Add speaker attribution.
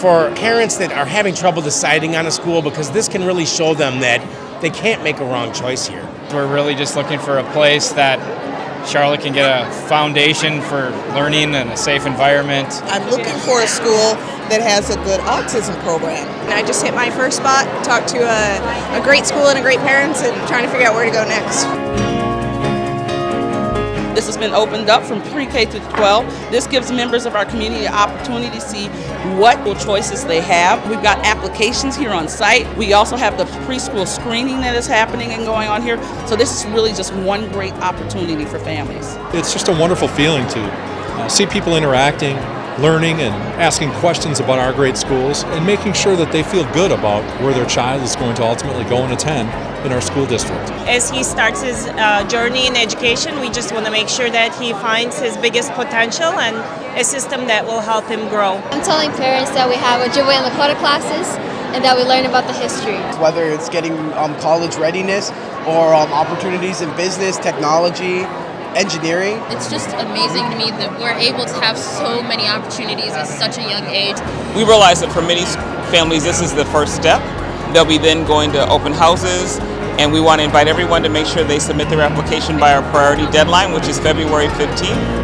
Speaker 1: for parents that are having trouble deciding on a school because this can really show them that they can't make a wrong choice here.
Speaker 2: We're really just looking for a place that Charlotte can get a foundation for learning and a safe environment.
Speaker 3: I'm looking for a school that has a good autism program.
Speaker 4: And I just hit my first spot, talked to a, a great school and a great parents, and trying to figure out where to go next.
Speaker 5: This has been opened up from pre-K to 12. This gives members of our community opportunity to see what choices they have. We've got applications here on site. We also have the preschool screening that is happening and going on here. So this is really just one great opportunity for families.
Speaker 6: It's just a wonderful feeling to uh, see people interacting, learning and asking questions about our great schools and making sure that they feel good about where their child is going to ultimately go and attend in our school district.
Speaker 7: As he starts his uh, journey in education, we just want to make sure that he finds his biggest potential and a system that will help him grow.
Speaker 8: I'm telling parents that we have Ojibwe and Lakota classes and that we learn about the history.
Speaker 9: Whether it's getting um, college readiness or um, opportunities in business, technology, engineering.
Speaker 10: It's just amazing to me that we're able to have so many opportunities at such a young age.
Speaker 11: We realize that for many families this is the first step. They'll be then going to open houses and we want to invite everyone to make sure they submit their application by our priority deadline which is February 15th.